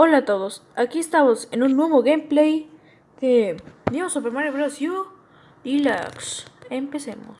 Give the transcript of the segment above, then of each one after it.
Hola a todos, aquí estamos en un nuevo gameplay de New Super Mario Bros. U Deluxe. Empecemos.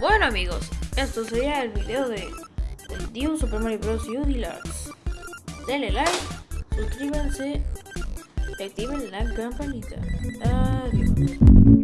Bueno amigos, esto sería el video de el New Super Mario Bros. U Deluxe. Denle like, suscríbanse y activen la campanita. Adiós.